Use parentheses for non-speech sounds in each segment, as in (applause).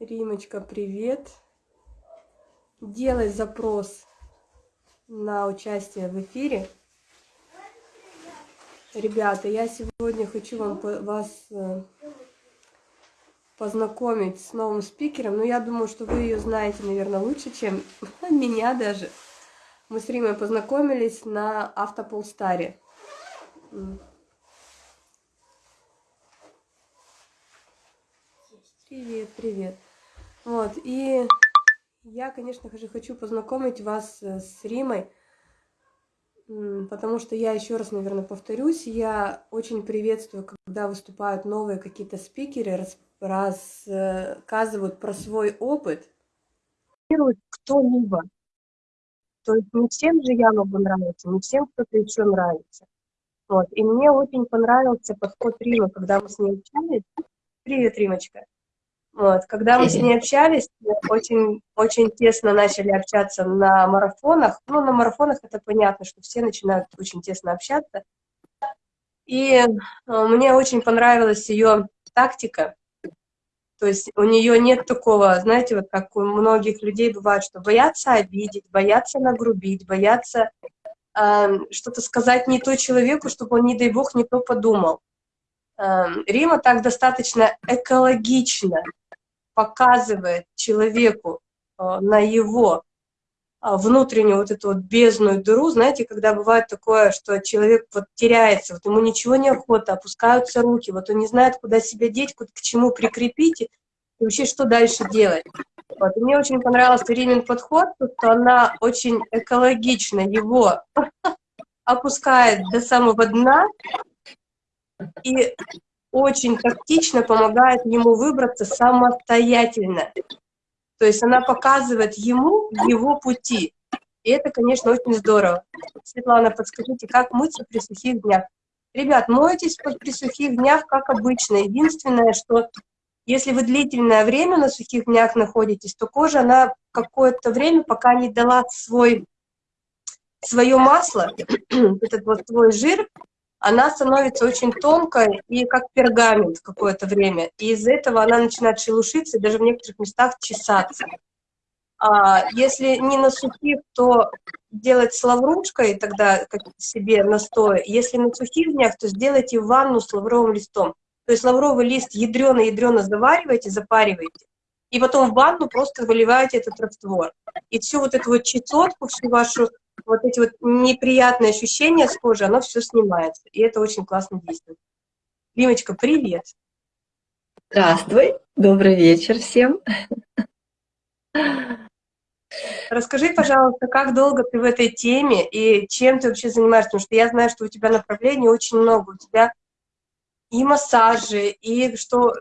Римочка, привет. Делай запрос на участие в эфире. Ребята, я сегодня хочу вам, вас э, познакомить с новым спикером. Но я думаю, что вы ее знаете, наверное, лучше, чем (laughs) меня даже. Мы с Римой познакомились на Автополстаре. Привет, привет. Вот, и я, конечно же, хочу познакомить вас э, с Римой, потому что я еще раз, наверное, повторюсь, я очень приветствую, когда выступают новые какие-то спикеры, рассказывают про свой опыт. Кто-либо. То есть не всем же я могу нравиться, не всем кто-то еще нравится. Вот. И мне очень понравился подход Римы, когда мы с ней общались. Привет, Римочка. Вот. Когда мы с ней общались, очень, очень тесно начали общаться на марафонах. Ну, на марафонах это понятно, что все начинают очень тесно общаться. И э, мне очень понравилась ее тактика. То есть у нее нет такого, знаете, вот как у многих людей бывает, что боятся обидеть, боятся нагрубить, боятся э, что-то сказать не то человеку, чтобы он, не дай бог, не то подумал. Э, Рима так достаточно экологично показывает человеку э, на его э, внутреннюю вот эту вот бездную дыру, знаете, когда бывает такое, что человек вот теряется, вот ему ничего не охота, опускаются руки, вот он не знает, куда себя деть, к чему прикрепить, и вообще что дальше делать. Вот. И мне очень понравился Римин подход, что она очень экологично его (laughs) опускает до самого дна, и очень тактично помогает ему выбраться самостоятельно. То есть она показывает ему его пути. И это, конечно, очень здорово. Светлана, подскажите, как мыться при сухих днях? Ребят, мойтесь при сухих днях, как обычно. Единственное, что если вы длительное время на сухих днях находитесь, то кожа, она какое-то время, пока не дала свой, свое масло, (clears throat) этот вот свой жир, она становится очень тонкой и как пергамент какое-то время. И из-за этого она начинает шелушиться и даже в некоторых местах чесаться. А если не на сухих, то делать с лаврушкой, тогда как себе настой. Если на сухих днях, то сделайте ванну с лавровым листом. То есть лавровый лист ядрено-ядрено завариваете, запариваете, и потом в ванну просто выливаете этот раствор. И всю вот эту вот чесотку, всю вашу вот эти вот неприятные ощущения с кожи, оно все снимается. И это очень классно действует. Римочка, привет! Здравствуй, добрый вечер всем. Расскажи, пожалуйста, как долго ты в этой теме и чем ты вообще занимаешься? Потому что я знаю, что у тебя направлений очень много. У тебя и массажи, и что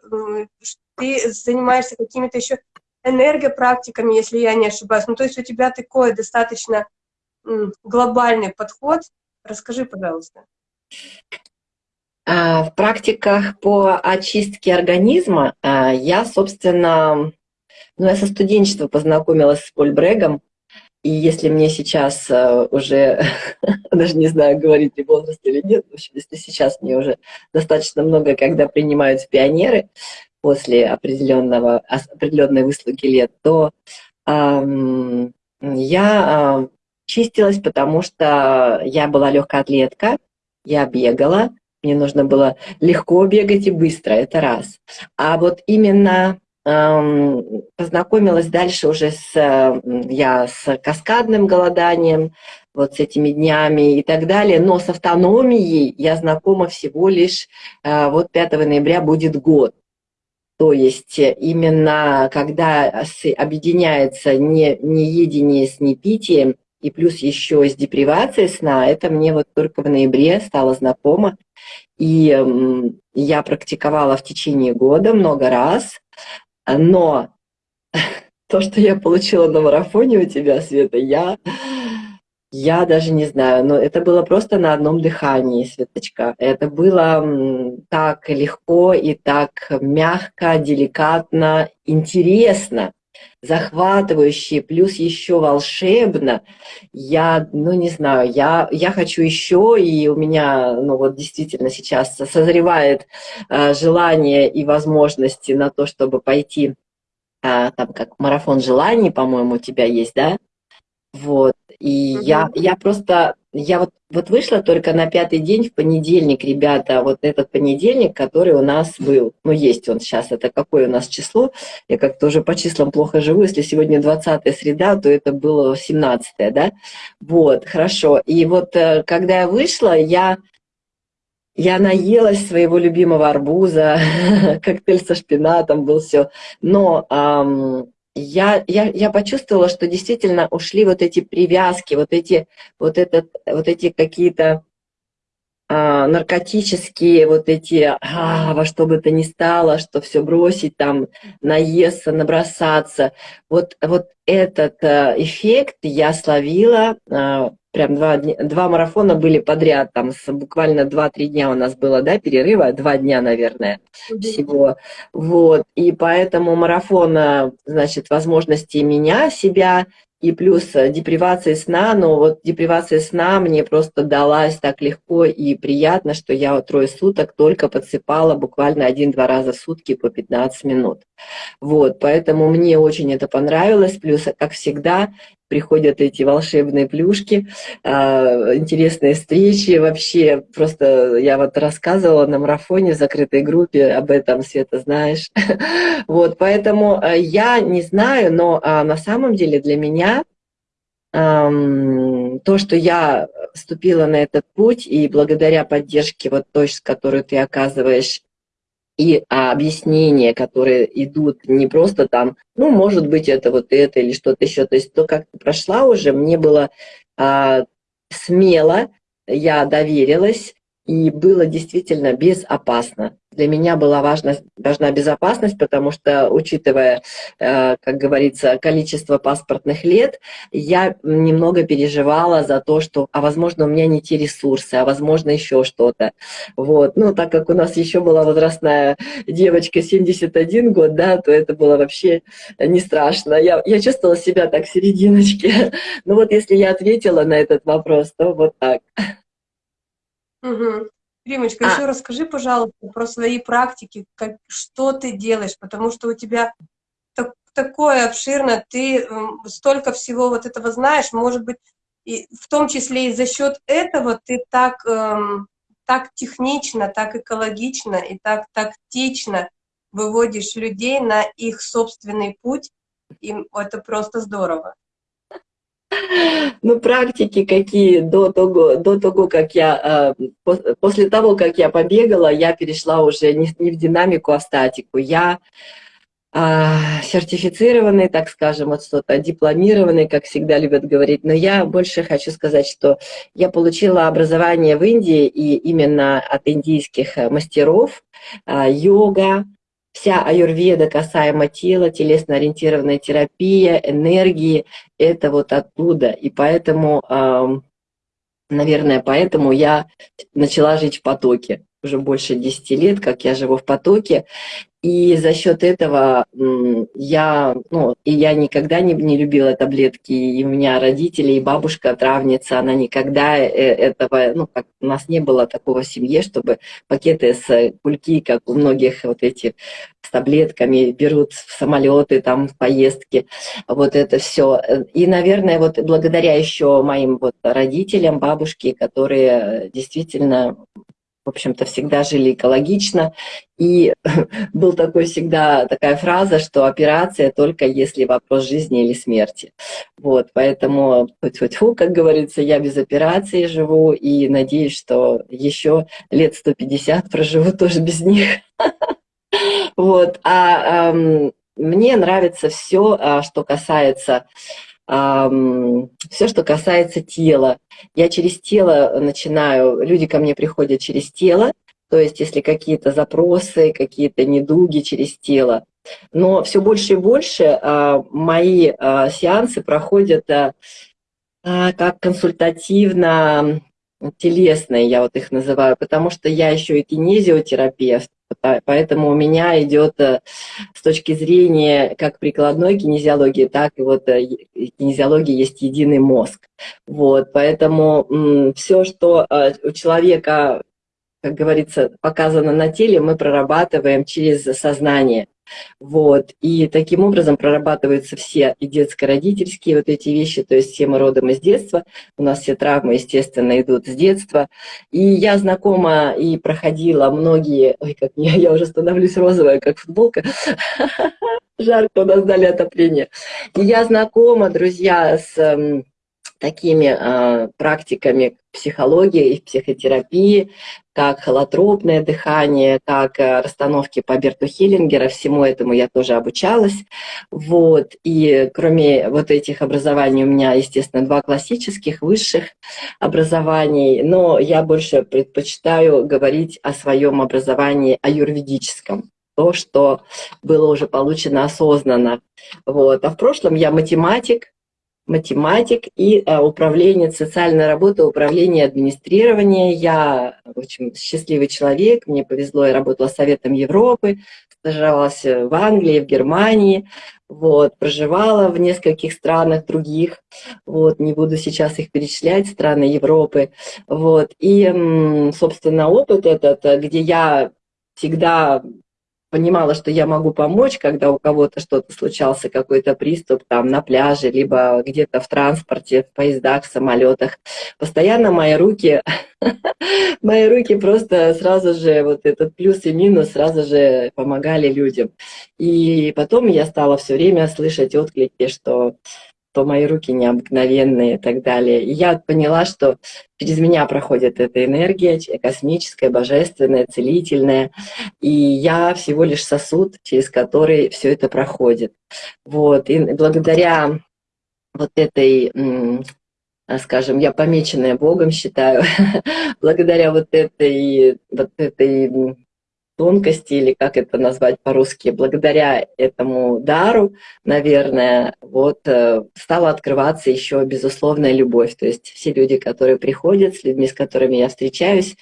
ты занимаешься какими-то еще энергопрактиками, если я не ошибаюсь. Ну, то есть у тебя такое достаточно глобальный подход. Расскажи, пожалуйста. А, в практиках по очистке организма а, я, собственно, ну, я со студенчества познакомилась с Поль Брегом, и если мне сейчас а, уже, (laughs) даже не знаю, говорить ли возраст или нет, в общем, если сейчас мне уже достаточно много, когда принимаются пионеры после определенного, определенной выслуги лет, то эм, я чистилась, потому что я была легкоатлетка, я бегала, мне нужно было легко бегать и быстро, это раз. А вот именно эм, познакомилась дальше уже с, я с каскадным голоданием, вот с этими днями и так далее, но с автономией я знакома всего лишь, э, вот 5 ноября будет год. То есть именно когда объединяется не, не едение с непитием, и плюс еще с депривацией сна, это мне вот только в ноябре стало знакомо. И я практиковала в течение года много раз, но (laughs) то, что я получила на марафоне у тебя, Света, я, я даже не знаю, но это было просто на одном дыхании, Светочка. Это было так легко и так мягко, деликатно, интересно захватывающе, плюс еще волшебно. Я, ну не знаю, я, я хочу еще, и у меня, ну вот действительно сейчас созревает э, желание и возможности на то, чтобы пойти а, там как марафон желаний, по-моему, у тебя есть, да? Вот. И угу. я, я просто, я вот, вот вышла только на пятый день в понедельник, ребята, вот этот понедельник, который у нас был. Ну, есть он сейчас, это какое у нас число? Я как-то уже по числам плохо живу. Если сегодня 20 среда, то это было 17 да? Вот, хорошо. И вот э, когда я вышла, я я наелась своего любимого арбуза, (laughs) коктейль со шпинатом был все. Но эм, я, я, я почувствовала, что действительно ушли вот эти привязки, вот эти, вот этот, вот эти какие-то а, наркотические, вот эти, а, во что бы то ни стало, что все бросить, там, наесться, набросаться. Вот, вот этот а, эффект я словила а, прям два, два марафона были подряд, там с, буквально два-три дня у нас было, да, перерыва, два дня, наверное, всего. Вот, и поэтому марафон, значит, возможности меня, себя, и плюс депривация сна, но вот депривация сна мне просто далась так легко и приятно, что я вот трое суток только подсыпала буквально один-два раза в сутки по 15 минут. Вот, поэтому мне очень это понравилось, плюс, как всегда, приходят эти волшебные плюшки, а, интересные встречи. Вообще, просто я вот рассказывала на марафоне в закрытой группе об этом, Света, знаешь. (laughs) Вот, поэтому а, я не знаю, но а, на самом деле для меня то, что я вступила на этот путь, и благодаря поддержке вот той, с которой ты оказываешь и а, объяснения, которые идут не просто там, ну, может быть, это вот это или что-то еще. То есть то, как ты прошла уже, мне было а, смело, я доверилась, и было действительно безопасно. Для меня была важна, важна безопасность, потому что, учитывая, э, как говорится, количество паспортных лет, я немного переживала за то, что, а возможно, у меня не те ресурсы, а возможно, еще что-то. Вот. Ну, так как у нас еще была возрастная девочка 71 год, да, то это было вообще не страшно. Я, я чувствовала себя так серединочке. (laughs) Ну вот если я ответила на этот вопрос, то вот так. Угу. Римочка, а. еще расскажи, пожалуйста, про свои практики, как, что ты делаешь, потому что у тебя так, такое обширно, ты столько всего вот этого знаешь, может быть, и в том числе и за счет этого ты так, эм, так технично, так экологично и так тактично выводишь людей на их собственный путь, и это просто здорово. (laughs) Ну, практики какие до того, до того, как я, э, после того, как я побегала, я перешла уже не в динамику, а в статику. Я а, сертифицированный, так скажем, вот что-то, дипломированный, как всегда любят говорить, но я больше хочу сказать, что я получила образование в Индии, и именно от индийских э, мастеров, а, йога, Вся аюрведа касаемо тела, телесно-ориентированная терапия, энергии, это вот оттуда. И поэтому, наверное, поэтому я начала жить в потоке. Уже больше 10 лет, как я живу в потоке. И за счет этого я, ну, и я никогда не, не любила таблетки, и у меня родители, и бабушка травница, она никогда э, этого, ну, как у нас не было такого в семье, чтобы пакеты с кульки, как у многих вот эти с таблетками берут в самолеты, там, в поездки, вот это все. И, наверное, вот благодаря еще моим вот родителям, бабушке, которые действительно в общем-то, всегда жили экологично. И (laughs) был такой всегда такая фраза, что операция только если вопрос жизни или смерти. Вот, поэтому, фу как говорится, я без операции живу и надеюсь, что еще лет 150 проживу тоже без них. (laughs) Вот, а мне нравится все, а, что касается все, что касается тела. Я через тело начинаю, люди ко мне приходят через тело, то есть если какие-то запросы, какие-то недуги через тело. Но все больше и больше а, мои а, сеансы проходят а, как консультативно телесные, я вот их называю, потому что я еще и кинезиотерапевт, Поэтому у меня идет э, с точки зрения как прикладной кинезиологии, так и вот э, кинезиологии есть единый мозг. Вот, поэтому все, что э, у человека, как говорится, показано на теле, мы прорабатываем через сознание. Вот. И таким образом прорабатываются все и детско-родительские вот эти вещи, то есть все мы родом из детства, у нас все травмы, естественно, идут с детства. И я знакома и проходила многие, ой, как я, (laughs) я уже становлюсь розовая, как футболка, (laughs) жарко у нас дали отопление. И я знакома, друзья, с эм, такими э, практиками психологии и психотерапии, как холотропное дыхание, как э, расстановки по Берту Хиллингера. Всему этому я тоже обучалась. Вот. И кроме вот этих образований у меня, естественно, два классических, высших образований, но я больше предпочитаю говорить о своем образовании аюрведическом то, что было уже получено осознанно. Вот. А в прошлом я математик, математик и э, управление социальной работы, управление администрирования. Я, общем, счастливый человек, мне повезло, я работала Советом Европы, стажировалась в Англии, в Германии, вот, проживала в нескольких странах других, вот, не буду сейчас их перечислять, страны Европы, вот, и, собственно, опыт этот, где я всегда понимала, что я могу помочь, когда у кого-то что-то случался, какой-то приступ там на пляже, либо где-то в транспорте, в поездах, в самолетах. Постоянно мои руки, (laughs) мои руки просто сразу же, вот этот плюс и минус сразу же помогали людям. И потом я стала все время слышать отклики, что что мои руки необыкновенные и так далее. И я поняла, что через меня проходит эта энергия космическая, божественная, целительная, и я всего лишь сосуд, через который все это проходит. Вот. И благодаря вот этой скажем, я помеченная Богом считаю, (laughs) благодаря вот этой, вот этой тонкости, или как это назвать по-русски, благодаря этому дару, наверное, вот э, стала открываться еще безусловная любовь. То есть все люди, которые приходят, с людьми, с которыми я встречаюсь,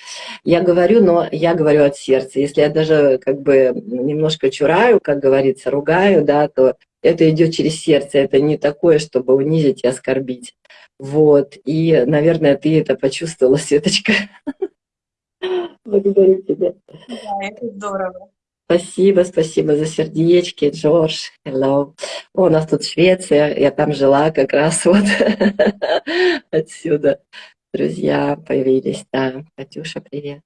я говорю, но я говорю от сердца. Если я даже как бы немножко чураю, как говорится, ругаю, да, то это идет через сердце, это не такое, чтобы унизить и оскорбить. Вот, и, наверное, ты это почувствовала, Светочка. Благодарю тебя. Да, это здорово. Спасибо, спасибо за сердечки, Джордж, hello. О, у нас тут Швеция, я там жила как раз вот (laughs) отсюда. Друзья появились, да. Катюша, привет.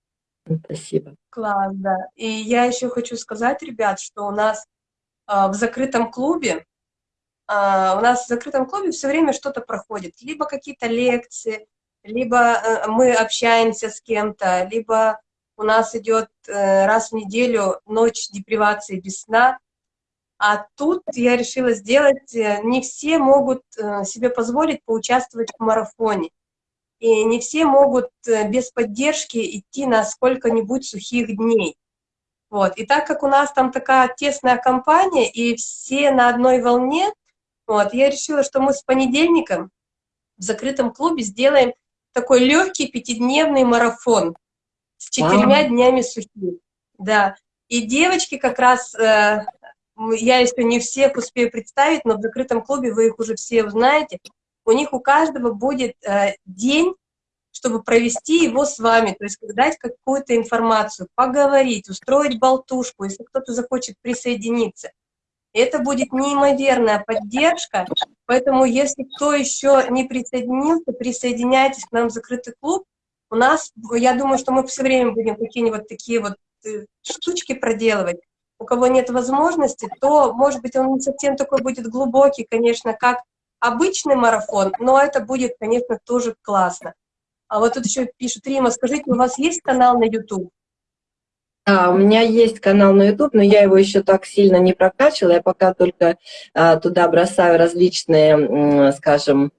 Спасибо. Класс, да. И я еще хочу сказать, ребят, что у нас э, в закрытом клубе, э, у нас в закрытом клубе все время что-то проходит. Либо какие-то лекции, либо э, мы общаемся с кем-то, либо у нас идет э, раз в неделю ночь депривации без сна. А тут я решила сделать, э, не все могут себе позволить поучаствовать в марафоне. И не все могут без поддержки идти на сколько-нибудь сухих дней. Вот. И так как у нас там такая тесная компания, и все на одной волне, вот, я решила, что мы с понедельником в закрытом клубе сделаем такой легкий пятидневный марафон с четырьмя днями сухих. Да. И девочки как раз, э, я еще не всех успею представить, но в закрытом клубе вы их уже все узнаете, у них у каждого будет э, день, чтобы провести его с вами, то есть дать какую-то информацию, поговорить, устроить болтушку, если кто-то захочет присоединиться. Это будет неимоверная поддержка, поэтому если кто еще не присоединился, присоединяйтесь к нам в закрытый клуб. У нас, я думаю, что мы все время будем какие-нибудь такие вот э, штучки проделывать. У кого нет возможности, то, может быть, он не совсем такой будет глубокий, конечно, как обычный марафон, но это будет, конечно, тоже классно. А вот тут еще пишут, Рима, скажите, у вас есть канал на YouTube? Да, у меня есть канал на YouTube, но я его еще так сильно не прокачивала. Я пока только а, туда бросаю различные, скажем,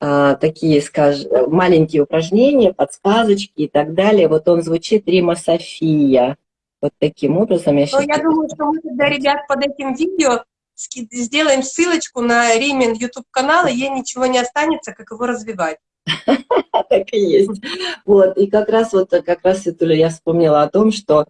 а, такие, скажем, маленькие упражнения, подсказочки и так далее. Вот он звучит Рима София. Вот таким образом я сейчас... Ну, я думаю, что мы тогда, ребят, под этим видео сделаем ссылочку на Римин YouTube канал, и ей ничего не останется, как его развивать. (laughs) Так и есть. Вот, и как раз вот, как раз, Светуля, я вспомнила о том, что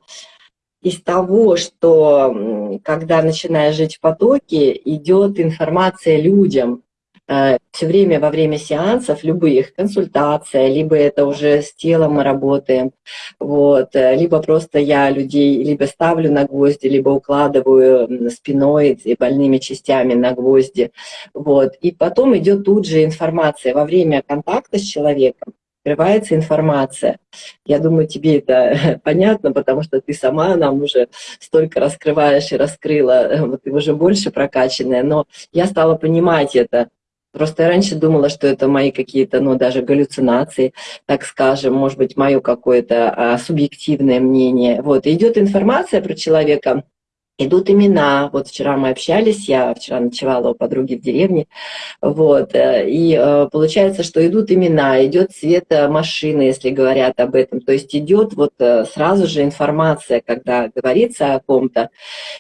из того, что когда начинаешь жить в потоке, идет информация людям. Э, все время во время сеансов, любых, консультация, либо это уже с телом мы работаем, вот, э, либо просто я людей либо ставлю на гвозди, либо укладываю спиной и больными частями на гвозди, вот, и потом идет тут же информация во время контакта с человеком, открывается информация. Я думаю, тебе это (laughs) понятно, потому что ты сама нам уже столько раскрываешь и раскрыла, вот ты уже больше прокачанная, но я стала понимать это. Просто я раньше думала, что это мои какие-то, ну, даже галлюцинации, так скажем, может быть, мое какое-то а, субъективное мнение. Вот, идет информация про человека, идут имена. Вот вчера мы общались, я вчера ночевала у подруги в деревне, вот, э, и э, получается, что идут имена, идет цвет машины, если говорят об этом, то есть идет вот э, сразу же информация, когда говорится о ком-то,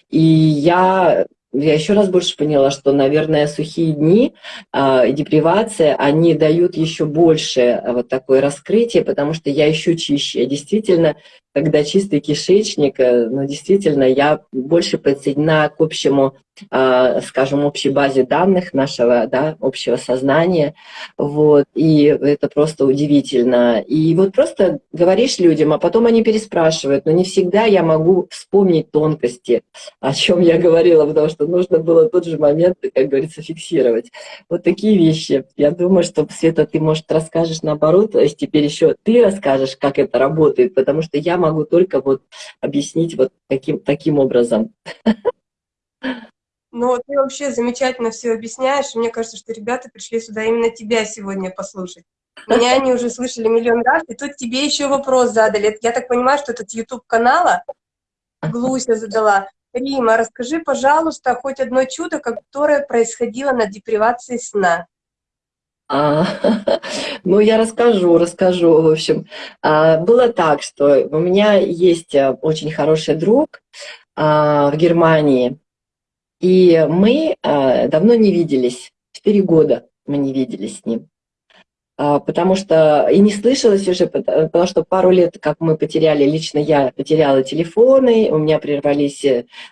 и я я еще раз больше поняла, что, наверное, сухие дни э, депривация, они дают еще больше вот такое раскрытие, потому что я еще чище. Действительно когда чистый кишечник, э, ну, действительно, я больше подсоединена к общему, а, скажем, общей базе данных нашего, да, общего сознания, вот, и это просто удивительно. И вот просто говоришь людям, а потом они переспрашивают, но не всегда я могу вспомнить тонкости, о чем я говорила, потому что нужно было тот же момент, как говорится, фиксировать. Вот такие вещи. Я думаю, что, Света, ты, может, расскажешь наоборот, то есть теперь еще ты расскажешь, как это работает, потому что я могу только вот объяснить вот таким, таким образом. Ну, ты вообще замечательно все объясняешь. Мне кажется, что ребята пришли сюда именно тебя сегодня послушать. Меня они уже слышали миллион раз, и тут тебе еще вопрос задали. Я так понимаю, что этот YouTube канала Глуся задала. Рима, расскажи, пожалуйста, хоть одно чудо, которое происходило на депривации сна. А, (laughs) ну, я расскажу, расскажу. В общем, а, было так, что у меня есть э, очень хороший друг а, в Германии, и мы а, давно не виделись, четыре года мы не виделись с ним. А, потому что и не слышалось уже, потому что пару лет, как мы потеряли, лично я потеряла телефоны, у меня прервались,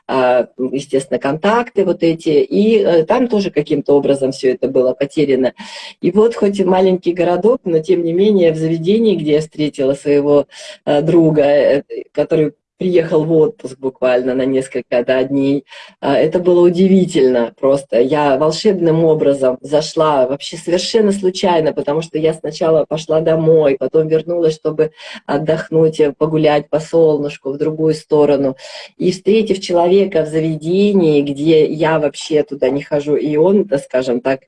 а, естественно, контакты вот эти, и э, там тоже каким-то образом все это было потеряно. И вот хоть и маленький городок, но тем не менее в заведении, где я встретила своего э, друга, э, который приехал в отпуск буквально на несколько да, дней. А, это было удивительно просто. Я волшебным образом зашла, вообще совершенно случайно, потому что я сначала пошла домой, потом вернулась, чтобы отдохнуть, погулять по солнышку в другую сторону. И встретив человека в заведении, где я вообще туда не хожу, и он, скажем так,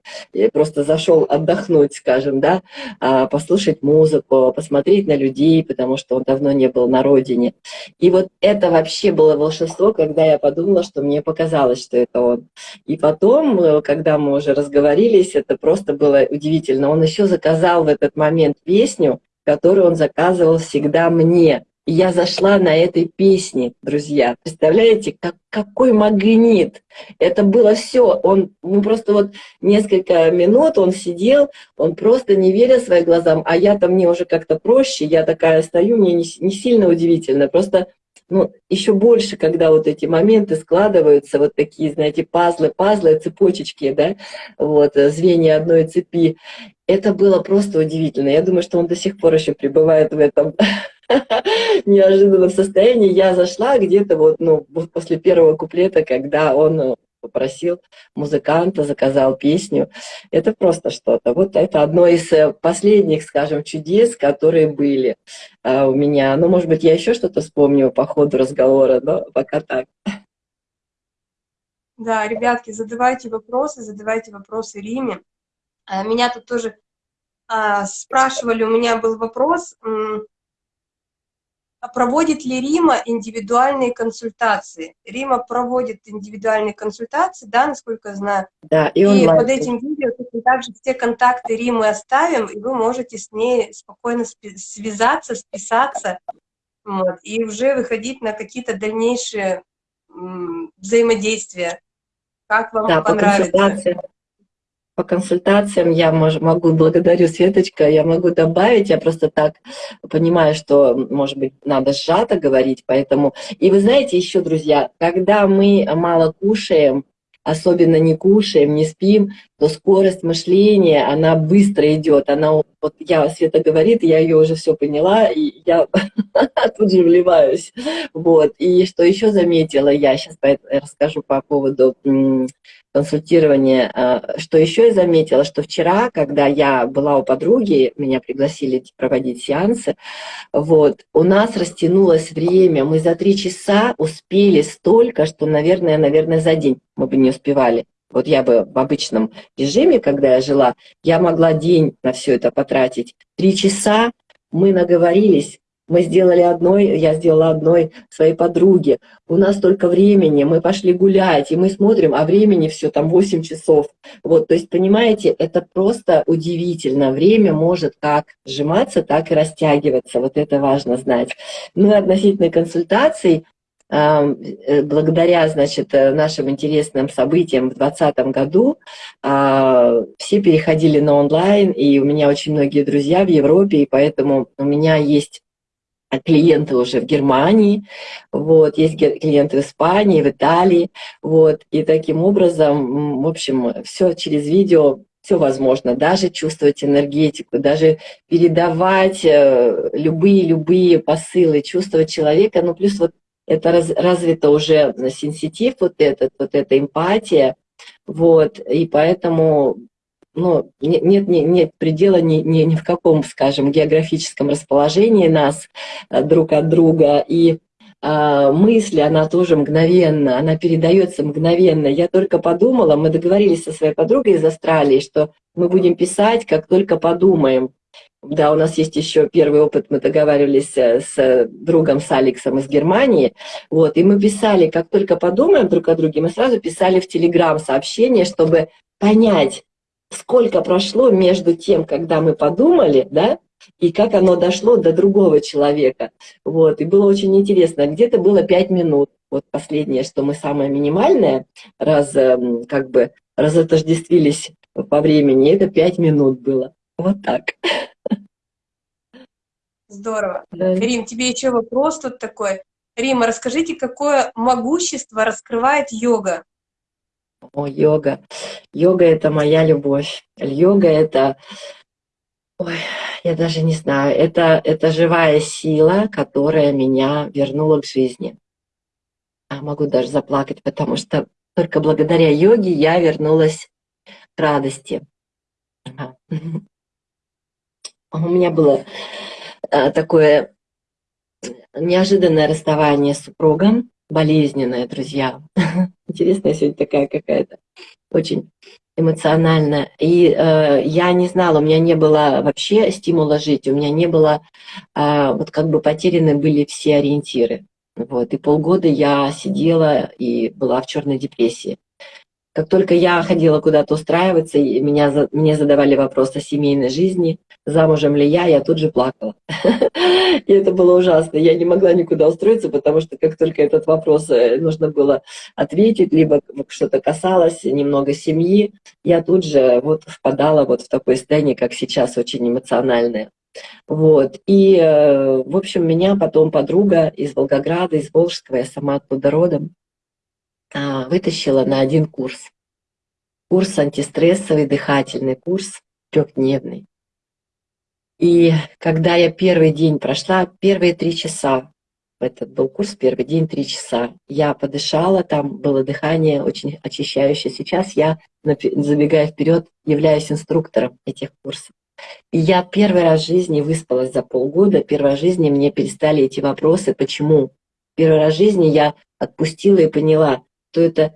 просто зашел отдохнуть, скажем, да, а, послушать музыку, посмотреть на людей, потому что он давно не был на родине. И вот это вообще было волшебство, когда я подумала, что мне показалось, что это он. И потом, э, когда мы уже разговорились, это просто было удивительно. Он еще заказал в этот момент песню, которую он заказывал всегда мне. И я зашла на этой песне, друзья. Представляете, как, какой магнит. Это было все. Он ну, просто вот несколько минут он сидел, он просто не веря своим глазам. А я-то мне уже как-то проще, я такая стою, мне не, не сильно удивительно. Просто ну, еще больше, когда вот эти моменты складываются, вот такие, знаете, пазлы, пазлы, цепочечки, да, вот, э, звенья одной цепи. Это было просто удивительно. Я думаю, что он до сих пор еще пребывает в этом (laughs) неожиданном состоянии. Я зашла где-то вот, ну, после первого куплета, когда он э, попросил музыканта, заказал песню. Это просто что-то. Вот это одно из э, последних, скажем, чудес, которые были а, у меня. Ну, может быть, я еще что-то вспомню по ходу разговора, но пока так. Да, ребятки, задавайте вопросы, задавайте вопросы Риме. А, меня тут тоже а, спрашивали, у меня был вопрос, проводит ли Рима индивидуальные консультации? Рима проводит индивидуальные консультации, да, насколько я знаю. Да, и, и под этим видео также все контакты Римы оставим, и вы можете с ней спокойно связаться, списаться, вот, и уже выходить на какие-то дальнейшие взаимодействия. Как вам да, понравится? по консультациям я могу, благодарю Светочка, я могу добавить, я просто так понимаю, что, может быть, надо сжато говорить, поэтому... И вы знаете еще, друзья, когда мы мало кушаем, особенно не кушаем, не спим, то скорость мышления, она быстро идет. Она, вот я, Света говорит, я ее уже все поняла, и я (laughs) тут же вливаюсь. Вот. И что еще заметила я, сейчас расскажу по поводу консультирования, а, что еще я заметила, что вчера, когда я была у подруги, меня пригласили проводить сеансы, вот, у нас растянулось время, мы за три часа успели столько, что, наверное, наверное, за день мы бы не успевали. Вот я бы в обычном режиме, когда я жила, я могла день на все это потратить. Три часа мы наговорились, мы сделали одной, я сделала одной своей подруге. У нас только времени, мы пошли гулять, и мы смотрим, а времени все там 8 часов. Вот, то есть, понимаете, это просто удивительно. Время может как сжиматься, так и растягиваться. Вот это важно знать. Ну и относительно консультаций, благодаря, значит, э, нашим интересным событиям в 2020 году а, все переходили на онлайн, и у меня очень многие друзья в Европе, и поэтому у меня есть клиенты уже в Германии, вот, есть клиенты в Испании, в Италии, вот, и таким образом, в общем, все через видео все возможно, даже чувствовать энергетику, даже передавать любые-любые э, посылы, чувствовать человека, ну плюс вот это раз, развито уже сенситив вот этот, вот эта эмпатия, вот, и поэтому ну, нет, нет, нет предела ни, ни, ни в каком, скажем, географическом расположении нас э, друг от друга, и а, мысли, она тоже мгновенно, она передается мгновенно. Я только подумала, мы договорились со своей подругой из Австралии, что мы будем писать, как только подумаем. Да, у нас есть еще первый опыт, мы договаривались э, с другом, с Алексом из Германии, вот, и мы писали, как только подумаем друг о друге, мы сразу писали в Телеграм сообщение, чтобы понять, сколько прошло между тем, когда мы подумали, да, и как оно дошло до другого человека. Вот, и было очень интересно, где-то было пять минут, вот последнее, что мы самое минимальное, раз эм, как бы разотождествились по времени, это пять минут было. Вот так. Здорово. Да. Рим, тебе еще вопрос тут такой. Рима, расскажите, какое могущество раскрывает йога? О, йога. Йога – это моя любовь. Йога – это, ой, я даже не знаю, это, это живая сила, которая меня вернула к жизни. А могу даже заплакать, потому что только благодаря йоге я вернулась к радости. (laughs) У меня было Э, такое неожиданное расставание с супругом, болезненное, друзья. (laughs) Интересная сегодня такая какая-то, очень эмоциональная. И э, я не знала, у меня не было вообще стимула жить, у меня не было, э, вот как бы потеряны были все ориентиры. Вот, и полгода я сидела и была в черной депрессии. Как только я ходила куда-то устраиваться, и меня, мне задавали вопрос о семейной жизни, замужем ли я, я тут же плакала. (laughs) И это было ужасно. Я не могла никуда устроиться, потому что как только этот вопрос э, нужно было ответить, либо что-то касалось немного семьи, я тут же вот впадала вот в такое состояние, как сейчас, очень эмоциональное. Вот. И, э, в общем, меня потом подруга из Волгограда, из Волжского, я сама оттуда родом, вытащила на один курс. Курс антистрессовый, дыхательный курс, трехдневный. И когда я первый день прошла, первые три часа, этот был курс, первый день три часа, я подышала, там было дыхание очень очищающее. Сейчас я, забегая вперед, являюсь инструктором этих курсов. И я первый раз в жизни выспалась за полгода, первый раз в жизни мне перестали эти вопросы, почему. Первый раз в жизни я отпустила и поняла, что это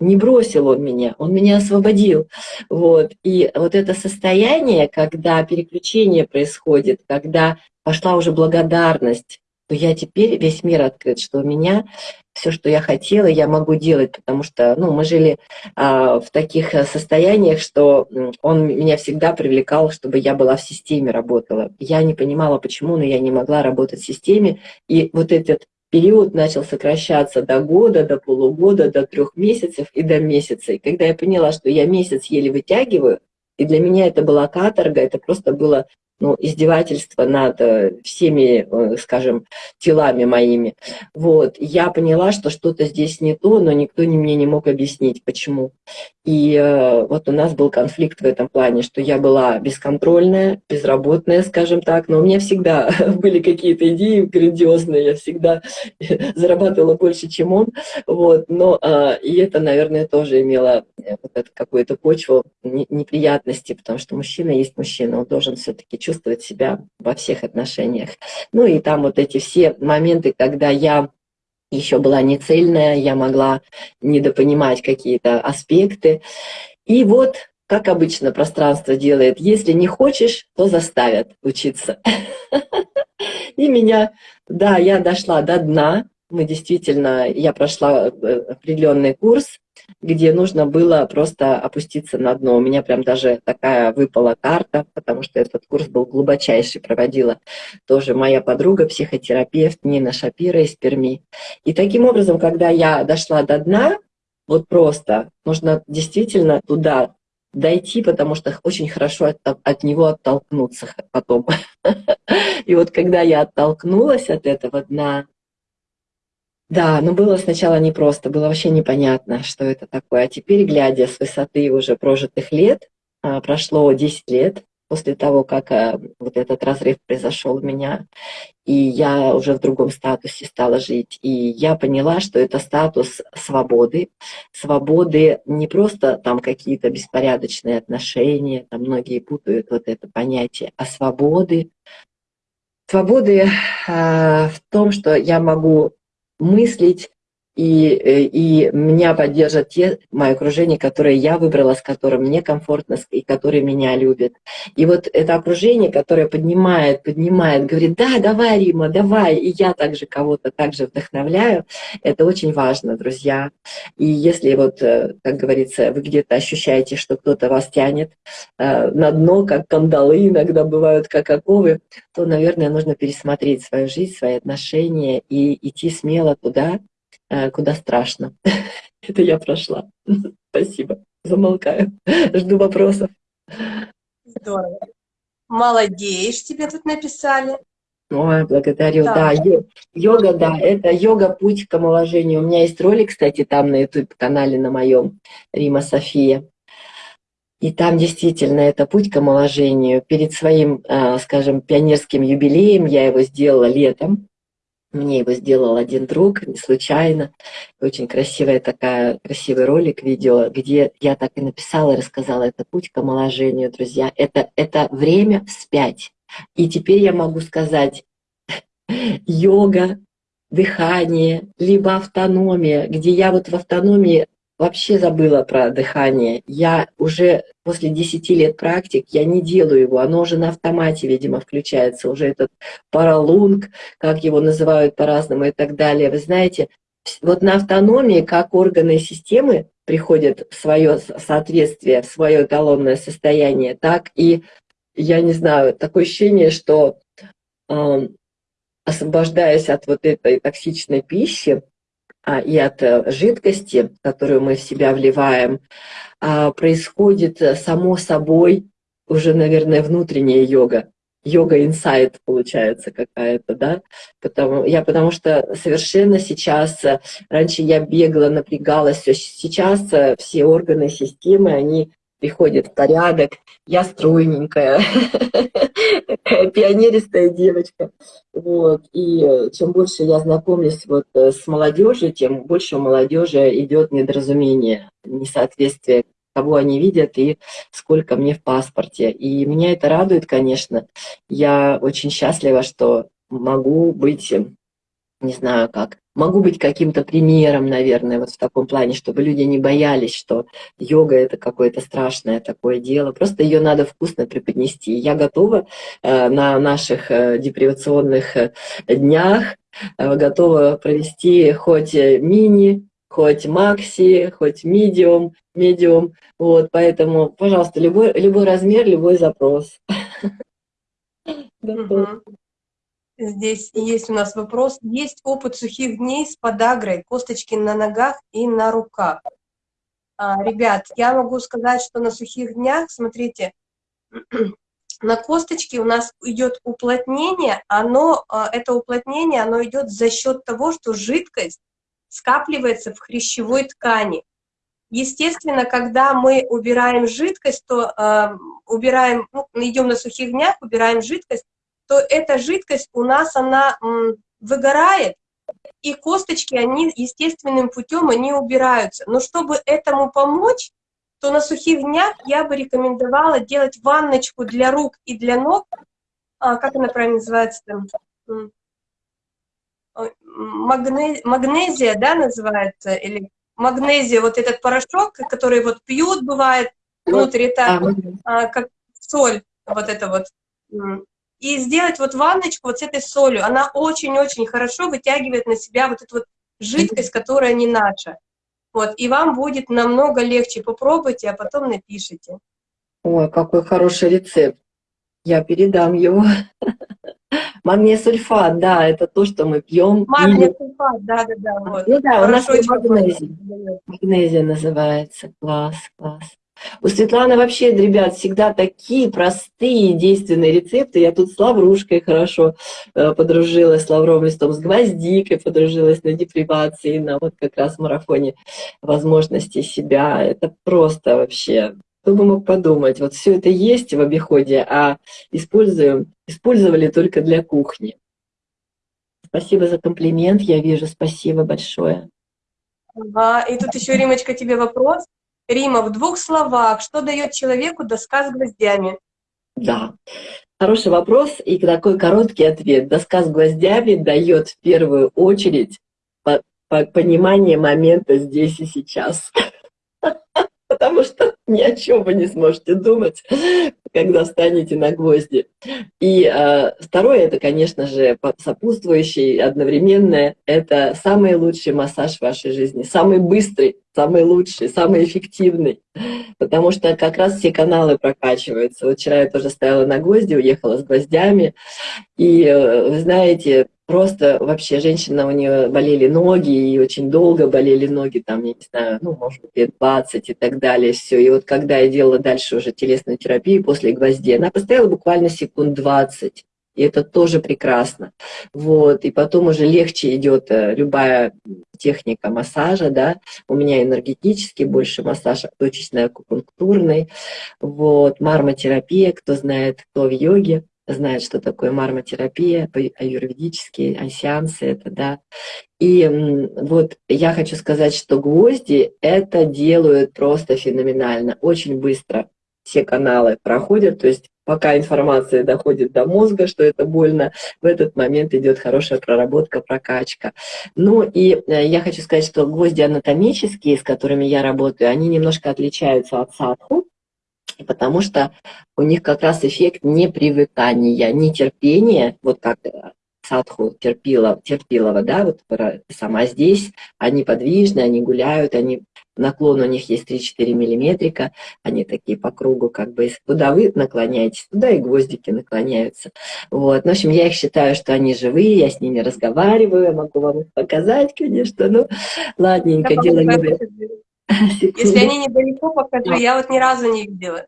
не бросил он меня, он меня освободил. Вот. И вот это состояние, когда переключение происходит, когда пошла уже благодарность, то я теперь весь мир открыт, что у меня все, что я хотела, я могу делать, потому что ну, мы жили а, в таких э, состояниях, что он меня всегда привлекал, чтобы я была в системе, работала. Я не понимала, почему, но я не могла работать в системе. И вот этот период начал сокращаться до года, до полугода, до трех месяцев и до месяца. И когда я поняла, что я месяц еле вытягиваю, и для меня это была каторга, это просто было ну, издевательство над э, всеми, э, скажем, телами моими. Вот, я поняла, что что-то здесь не то, но никто мне не мог объяснить, почему. И э, вот у нас был конфликт в этом плане, что я была бесконтрольная, безработная, скажем так, но у меня всегда (laughs) были какие-то идеи грандиозные, я всегда (laughs) зарабатывала больше, чем он, вот, но э, и это, наверное, тоже имело э, вот какую-то почву неприятности, потому что мужчина есть мужчина, он должен все-таки чувствовать себя во всех отношениях. Ну и там вот эти все моменты, когда я еще была не цельная, я могла недопонимать какие-то аспекты. И вот, как обычно пространство делает, если не хочешь, то заставят учиться. (laughs) И меня, да, я дошла до дна, мы действительно, я прошла э, определенный курс, где нужно было просто опуститься на дно. У меня прям даже такая выпала карта, потому что этот курс был глубочайший, проводила тоже моя подруга, психотерапевт Нина Шапира из Перми. И таким образом, когда я дошла до дна, вот просто нужно действительно туда дойти, потому что очень хорошо от, от него оттолкнуться потом. (laughs) И вот когда я оттолкнулась от этого дна, да, но было сначала непросто, было вообще непонятно, что это такое. А теперь, глядя с высоты уже прожитых лет, а, прошло 10 лет после того, как а, вот этот разрыв произошел у меня, и я уже в другом статусе стала жить. И я поняла, что это статус свободы. Свободы не просто там какие-то беспорядочные отношения, там многие путают вот это понятие, а свободы. Свободы э, в том, что я могу мыслить, и, э, и меня поддержат те, мое окружение, которое я выбрала, с которым мне комфортно, и которые меня любят. И вот это окружение, которое поднимает, поднимает, говорит, да, давай, Рима, давай, и я также кого-то также вдохновляю, это очень важно, друзья. И если вот, э, как говорится, вы где-то ощущаете, что кто-то вас тянет э, на дно, как кандалы иногда бывают, как оковы, то, наверное, нужно пересмотреть свою жизнь, свои отношения и идти смело туда, куда страшно. (laughs) Это я прошла. (laughs) Спасибо. Замолкаю. (laughs) Жду вопросов. Здорово. Молодеешь, тебе тут написали. Ой, благодарю. Да, да йога, да, это йога путь к омоложению. У меня есть ролик, кстати, там на YouTube-канале на моем, Рима София. И там действительно это путь к омоложению. Перед своим, э, скажем, пионерским юбилеем я его сделала летом. Мне его сделал один друг, не случайно. Очень красивая такая, красивый ролик, видео, где я так и написала, рассказала, это путь к омоложению, друзья. Это, это время вспять. И теперь я могу сказать, (laughs) йога, дыхание, либо автономия, где я вот в автономии вообще забыла про дыхание. Я уже после 10 лет практик, я не делаю его, оно уже на автомате, видимо, включается, уже этот паралунг, как его называют по-разному и так далее. Вы знаете, вот на автономии, как органы системы приходят в свое соответствие, в свое эталонное состояние, так и, я не знаю, такое ощущение, что освобождаясь от вот этой токсичной пищи, и от э, жидкости, которую мы в себя вливаем, а, происходит э, само собой уже, наверное, внутренняя йога. Йога инсайт получается какая-то, да? Потому, я потому что совершенно сейчас, э, раньше я бегала, напрягалась, сейчас все органы системы, они приходят в порядок, я стройненькая, пионеристая девочка. Вот. И э, чем больше я знакомлюсь вот э, с молодежью, тем больше у молодежи идет недоразумение, несоответствие кого они видят и сколько мне в паспорте. И меня это радует, конечно. Я очень счастлива, что могу быть не знаю как, могу быть каким-то примером, наверное, вот в таком плане, чтобы люди не боялись, что йога это какое-то страшное такое дело. Просто ее надо вкусно преподнести. Я готова э, на наших э, депривационных э, днях, готова провести хоть мини, хоть макси, хоть медиум, медиум. Вот, поэтому, пожалуйста, любой, любой размер, любой запрос. (laughs) Здесь есть у нас вопрос. Есть опыт сухих дней с подагрой, косточки на ногах и на руках. А, ребят, я могу сказать, что на сухих днях, смотрите, (clears throat) на косточке у нас идет уплотнение, оно, а, это уплотнение, оно идет за счет того, что жидкость скапливается в хрящевой ткани. Естественно, когда мы убираем жидкость, то э, убираем, ну, идем на сухих днях, убираем жидкость, то эта жидкость у нас, она выгорает, и косточки, они естественным путем, они убираются. Но чтобы этому помочь, то на сухих днях я бы рекомендовала делать ванночку для рук и для ног, а, как она правильно называется там, Магне, магнезия, да, называется, или магнезия, вот этот порошок, который вот пьют, бывает, внутри, это а, как соль, вот это вот. И сделать вот ванночку вот с этой солью, она очень-очень хорошо вытягивает на себя вот эту вот жидкость, которая не наша. Вот, и вам будет намного легче. Попробуйте, а потом напишите. Ой, какой хороший рецепт. Я передам его. (laughs) Магний сульфат, да, это то, что мы пьем. Магний сульфат, да, да, да. Вот. Ну да, у нас магнезия. Магнезия называется. Класс, класс. У Светланы вообще, ребят, всегда такие простые действенные рецепты. Я тут с лаврушкой хорошо э, подружилась, с лавровым листом, с гвоздикой подружилась на депривации, на вот как раз марафоне возможностей себя. Это просто вообще кто бы мог подумать, вот все это есть в обиходе, а используем, использовали только для кухни. Спасибо за комплимент, я вижу, спасибо большое. Ага, и тут еще, Римочка, тебе вопрос. Рима, в двух словах, что дает человеку доска с гвоздями? Да, хороший вопрос и такой короткий ответ. Доска с гвоздями дает в первую очередь понимание момента здесь и сейчас. (laughs) Потому что ни о чем вы не сможете думать, когда встанете на гвозди. И э, второе, это, конечно же, сопутствующий, одновременное, это самый лучший массаж в вашей жизни, самый быстрый, самый лучший, самый эффективный, потому что как раз все каналы прокачиваются. Вот вчера я тоже стояла на гвозди, уехала с гвоздями, и, э, вы знаете, просто вообще женщина, у нее болели ноги, и очень долго болели ноги, там, я не знаю, ну, может быть, лет 20 и так далее, все. И вот когда я делала дальше уже телесную терапию после гвоздей, она постояла буквально секунд 20, и это тоже прекрасно. Вот, и потом уже легче идет э, любая техника массажа, да, у меня энергетический больше массаж, точечный, акупунктурный, вот, мармотерапия, кто знает, кто в йоге, знает, что такое мармотерапия, аюрведические сеансы это, да. И вот я хочу сказать, что гвозди это делают просто феноменально, очень быстро все каналы проходят, то есть пока информация доходит до мозга, что это больно, в этот момент идет хорошая проработка, прокачка. Ну и э, я хочу сказать, что гвозди анатомические, с которыми я работаю, они немножко отличаются от садху, потому что у них как раз эффект непривыкания, нетерпения, вот как э, садху терпила, терпилова, да, вот сама здесь, они подвижны, они гуляют, они наклон у них есть 3-4 миллиметрика, они такие по кругу, как бы, куда вы наклоняетесь, туда и гвоздики наклоняются. Вот. В общем, я их считаю, что они живые, я с ними разговариваю, я могу вам их показать, конечно, ну, ладненько, дело не. (laughs) Если они недалеко, покажу, я вот ни разу не видела.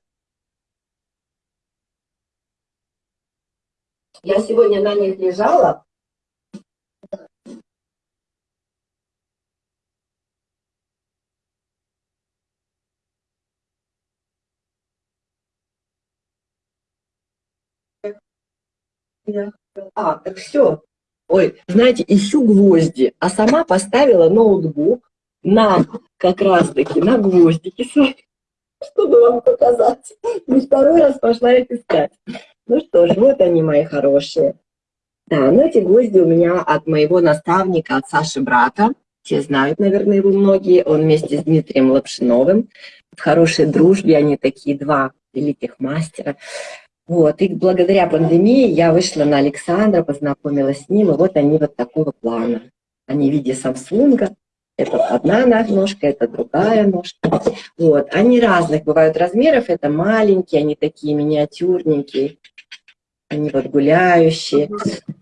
Я сегодня на них лежала. А, так все. Ой, знаете, ищу гвозди, а сама поставила ноутбук на как раз-таки на гвоздики (laughs) чтобы вам показать. И второй раз пошла их искать. Ну что ж, вот они, мои хорошие. Да, ну эти гвозди у меня от моего наставника, от Саши брата. Все знают, наверное, его многие. Он вместе с Дмитрием Лапшиновым. В хорошей дружбе они такие два великих мастера. Вот, и благодаря пандемии я вышла на Александра, познакомилась с ним, и вот они вот такого плана. Они в виде Самсунга, это одна ножка, это другая ножка. Вот, они разных бывают размеров, это маленькие, они такие миниатюрненькие, они вот гуляющие.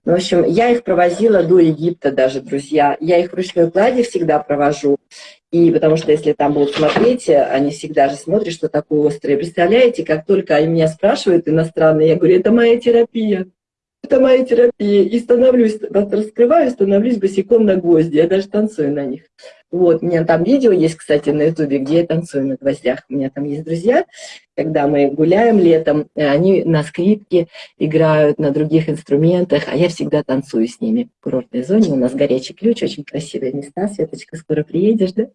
Ну, в общем, я их провозила до Египта даже, друзья. Я их в ручной кладе всегда провожу. И потому что если там будут смотреть, они всегда же смотрят, что такое острое. Представляете, как только они меня спрашивают иностранные, я говорю, это моя терапия это моя терапия. И становлюсь, раскрываю, становлюсь босиком на гвозди. Я даже танцую на них. Вот, у меня там видео есть, кстати, на ютубе, где я танцую на гвоздях. У меня там есть друзья, когда мы гуляем летом, они на скрипке играют, на других инструментах, а я всегда танцую с ними. В курортной зоне у нас горячий ключ, очень красивые места. Светочка, скоро приедешь, да?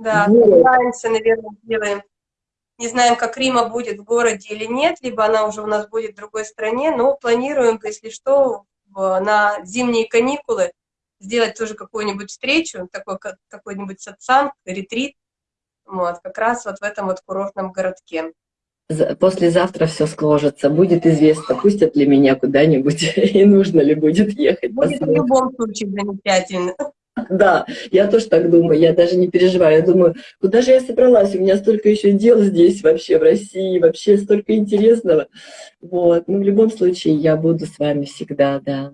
Да, вот. наверное, сделаем не знаем, как Рима будет в городе или нет, либо она уже у нас будет в другой стране, но планируем, если что, на зимние каникулы сделать тоже какую-нибудь встречу, такой какой-нибудь сатсанг, ретрит, вот, как раз вот в этом вот курортном городке. Послезавтра все сложится, будет известно, пустят ли меня куда-нибудь (laughs) и нужно ли будет ехать. Будет в любом случае замечательно. (laughs) Да, я тоже так думаю, я даже не переживаю. Я думаю, куда же я собралась? У меня столько еще дел здесь вообще, в России, вообще столько интересного. Вот, ну, в любом случае, я буду с вами всегда, да.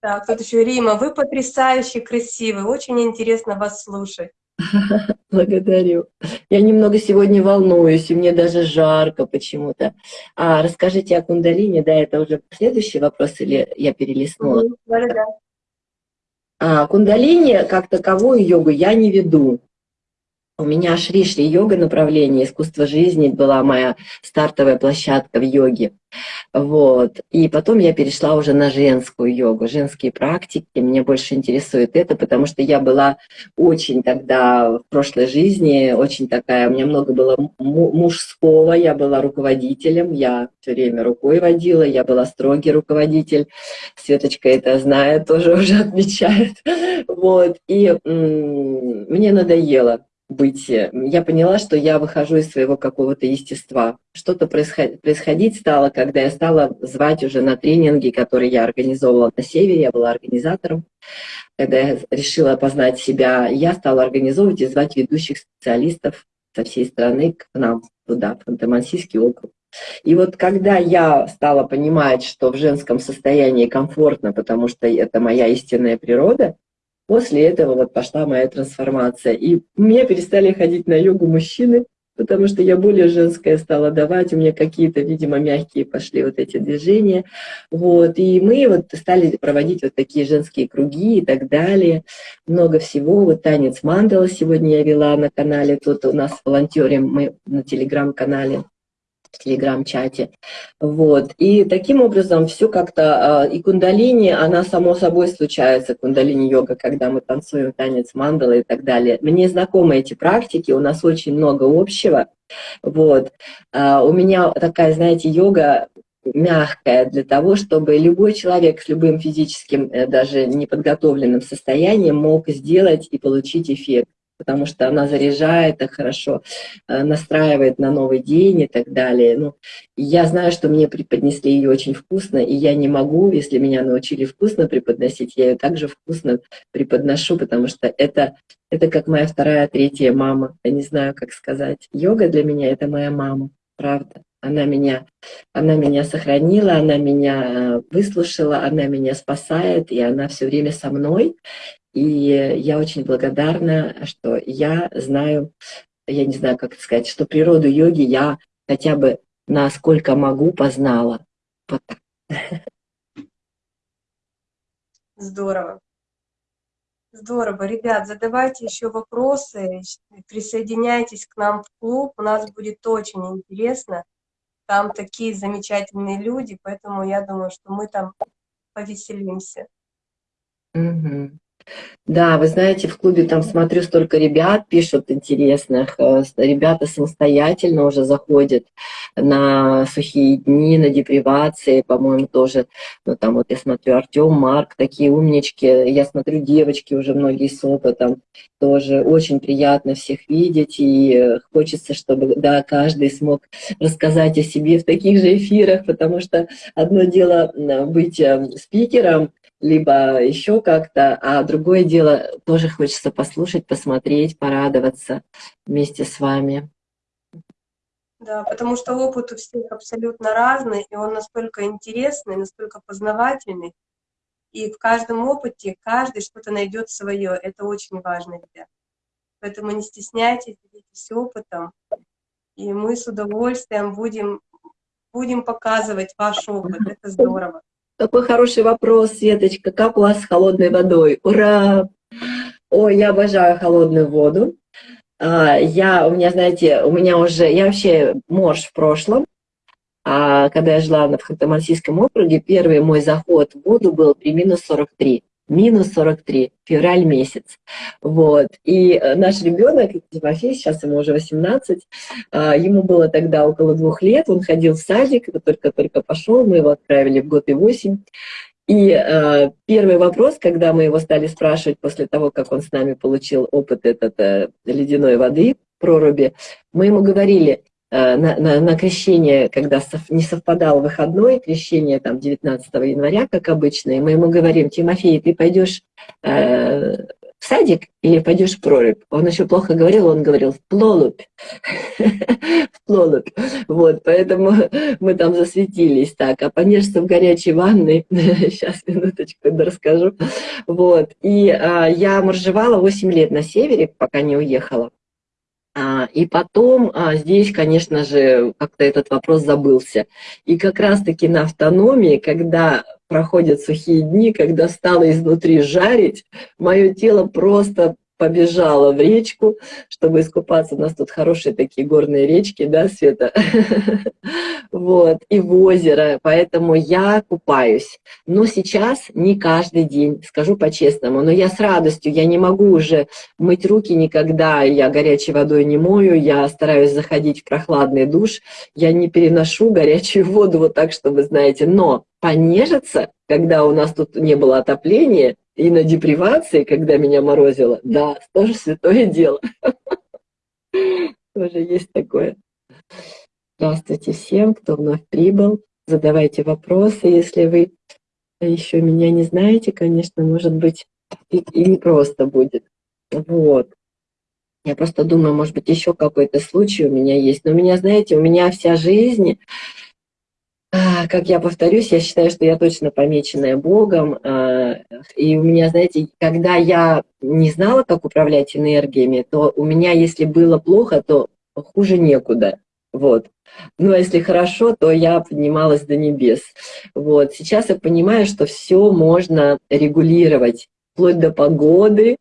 Так, тут еще Рима, вы потрясающе красивы, очень интересно вас слушать. (laughs) Благодарю. Я немного сегодня волнуюсь, и мне даже жарко почему-то. А расскажите о кундалине, да, это уже следующий вопрос, или я перелистнула? Да, да. А, кундалини как таковую йогу я не веду. У меня Шри-Шри йога направление, искусство жизни была моя стартовая площадка в йоге. Вот. И потом я перешла уже на женскую йогу, женские практики. Меня больше интересует это, потому что я была очень тогда в прошлой жизни, очень такая, у меня много было мужского, я была руководителем, я все время рукой водила, я была строгий руководитель. Светочка это знает, тоже (laughs) уже отмечает. Вот. И мне надоело быть. Я поняла, что я выхожу из своего какого-то естества. Что-то происходить стало, когда я стала звать уже на тренинги, которые я организовывала на севере, я была организатором. Когда я решила познать себя, я стала организовывать и звать ведущих специалистов со всей страны к нам туда, в Ханты-Мансийский округ. И вот когда я стала понимать, что в женском состоянии комфортно, потому что это моя истинная природа, После этого вот пошла моя трансформация. И мне перестали ходить на йогу мужчины, потому что я более женская стала давать, у меня какие-то, видимо, мягкие пошли вот эти движения. Вот, и мы вот стали проводить вот такие женские круги и так далее. Много всего. Вот танец мандала сегодня я вела на канале, тут у нас волонтерим мы на телеграм-канале в телеграм-чате. Вот. И таким образом все как-то, а, и кундалини, она само собой случается, кундалини-йога, когда мы танцуем танец мандала и так далее. Мне знакомы эти практики, у нас очень много общего. Вот. А, у меня такая, знаете, йога мягкая для того, чтобы любой человек с любым физическим, э, даже неподготовленным состоянием мог сделать и получить эффект потому что она заряжает так хорошо, э, настраивает на новый день и так далее. Ну, я знаю, что мне преподнесли ее очень вкусно, и я не могу, если меня научили вкусно преподносить, я ее также вкусно преподношу, потому что это, это как моя вторая, третья мама. Я не знаю, как сказать. Йога для меня — это моя мама, правда. Она меня, она меня сохранила, она меня э, выслушала, она меня спасает, и она все время со мной. И я очень благодарна, что я знаю, я не знаю, как сказать, что природу йоги я хотя бы насколько могу познала. Вот. Здорово. Здорово. Ребят, задавайте еще вопросы, присоединяйтесь к нам в клуб, у нас будет очень интересно. Там такие замечательные люди, поэтому я думаю, что мы там повеселимся. Угу. Да, вы знаете, в клубе там смотрю, столько ребят пишут интересных. Э, ребята самостоятельно уже заходят на сухие дни, на депривации, по-моему, тоже. Ну, там вот я смотрю, Артем, Марк, такие умнички. Я смотрю, девочки уже многие с опытом. Тоже очень приятно всех видеть. И э, хочется, чтобы, да, каждый смог рассказать о себе в таких же эфирах, потому что одно дело быть эм, спикером, либо еще как-то, а другое дело тоже хочется послушать, посмотреть, порадоваться вместе с вами. Да, потому что опыт у всех абсолютно разный, и он настолько интересный, настолько познавательный. И в каждом опыте каждый что-то найдет свое. Это очень важно, ребят. Поэтому не стесняйтесь, делитесь опытом. И мы с удовольствием будем, будем показывать ваш опыт. Это здорово. Какой хороший вопрос, Светочка. Как у вас с холодной водой? Ура! Ой, я обожаю холодную воду. А, я, у меня, знаете, у меня уже, я вообще морж в прошлом, а когда я жила в Ханты-Мансийском округе, первый мой заход в воду был при минус 43 минус 43, февраль месяц. Вот. И э, наш ребенок, Тимофей, сейчас ему уже 18, а, ему было тогда около двух лет, он ходил в садик, только-только пошел, мы его отправили в год и восемь. И э, первый вопрос, когда мы его стали спрашивать после того, как он с нами получил опыт этот э, ледяной воды, проруби, мы ему говорили, на, на, на крещение, когда не совпадал выходной, крещение там 19 января, как обычно, и мы ему говорим, Тимофей, ты пойдешь э, в садик или пойдешь в прорубь? Он еще плохо говорил, он говорил в плолубь, (laughs) в плолубь. Вот, поэтому мы там засветились так, а понежься в горячей ванной, (laughs) сейчас, минуточку, расскажу. Вот, и а, я моржевала 8 лет на севере, пока не уехала. А, и потом а, здесь, конечно же, как-то этот вопрос забылся. И как раз-таки на автономии, когда проходят сухие дни, когда стало изнутри жарить, мое тело просто побежала в речку, чтобы искупаться. У нас тут хорошие такие горные речки, да, Света? (laughs) Вот, и в озеро, поэтому я купаюсь. Но сейчас не каждый день, скажу по-честному, но я с радостью, я не могу уже мыть руки никогда, я горячей водой не мою, я стараюсь заходить в прохладный душ, я не переношу горячую воду вот так, что вы знаете, но понежиться, когда у нас тут не было отопления, и на депривации, когда меня морозило, да, тоже святое дело. (laughs) Тоже есть такое. Здравствуйте всем, кто вновь прибыл. Задавайте вопросы, если вы еще меня не знаете, конечно, может быть, и, не просто будет. Вот. Я просто думаю, может быть, еще какой-то случай у меня есть. Но у меня, знаете, у меня вся жизнь как я повторюсь, я считаю, что я точно помеченная Богом. А, и у меня, знаете, когда я не знала, как управлять энергиями, то у меня, если было плохо, то хуже некуда. Вот. Ну, а если хорошо, то я поднималась до небес. Вот. Сейчас я понимаю, что все можно регулировать вплоть до погоды.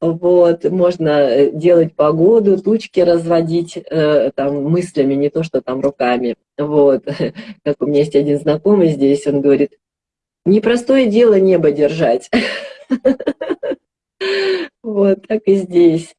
Вот, можно э, делать погоду, тучки разводить э, там мыслями, не то что там руками. Вот, (laughs) как у меня есть один знакомый здесь, он говорит, непростое дело небо держать. (laughs) Вот, так и здесь.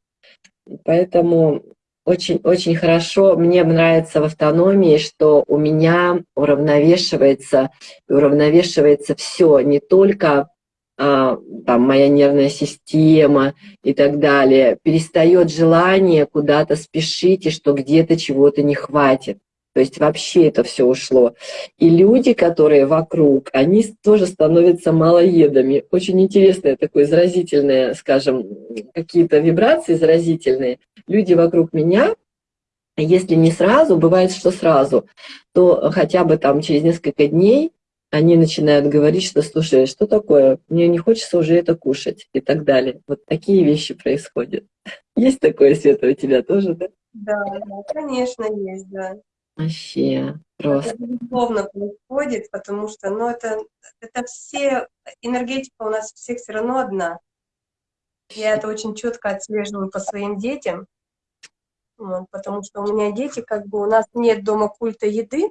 Поэтому очень-очень хорошо, мне нравится в автономии, что у меня уравновешивается, уравновешивается все, не только там, моя нервная система и так далее, перестает желание куда-то спешить и что где-то чего-то не хватит. То есть вообще это все ушло. И люди, которые вокруг, они тоже становятся малоедами. Очень интересное такое заразительное, скажем, какие-то вибрации заразительные. Люди вокруг меня, если не сразу, бывает, что сразу, то хотя бы там через несколько дней они начинают говорить, что, слушай, что такое, мне не хочется уже это кушать и так далее. Вот такие вещи происходят. (laughs) Есть такое, Света, у тебя тоже, да? Да, конечно, есть, да. Вообще, просто. Это безусловно происходит, потому что, ну, это, это все, энергетика у нас всех все равно одна. Я это очень четко отслеживаю по своим детям, вот, потому что у меня дети, как бы, у нас нет дома культа еды,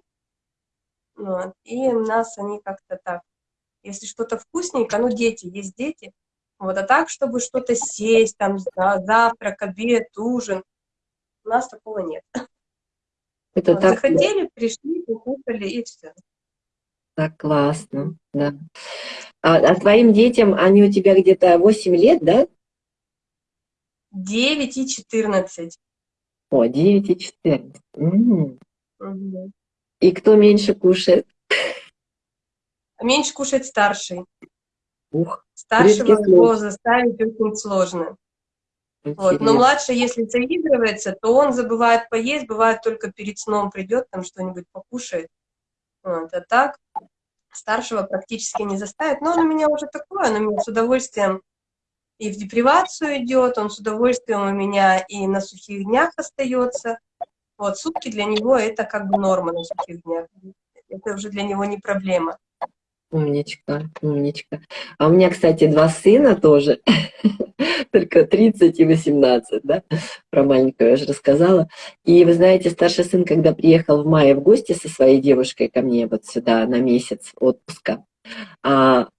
вот. И у нас они как-то так. Если что-то вкусненько, ну, дети, есть дети. Вот, а так, чтобы что-то сесть, там, завтрак, обед, ужин, у нас такого нет. (laughs) Это вот, так... Захотели, пришли, покушали, и все. Так классно, да. А, а твоим детям, они у тебя где-то 8 лет, да? 9 и 14. О, 9 и 14. М -м. Угу. И кто меньше кушает? Меньше кушает старший. Ух, Старшего его заставить очень сложно. Вот. Но младший, если заигрывается, то он забывает поесть, бывает только перед сном придет, там что-нибудь покушает. Вот. А так, старшего практически не заставит, но он у меня уже такой, он у меня с удовольствием и в депривацию идет, он с удовольствием у меня и на сухих днях остается. Вот, сутки для него это как бы норма на сухих днях. Это уже для него не проблема. Умничка, умничка. А у меня, кстати, два сына тоже, (laughs) только 30 и 18, да, про маленького я же рассказала. И вы знаете, старший сын, когда приехал в мае в гости со своей девушкой ко мне вот сюда на месяц отпуска,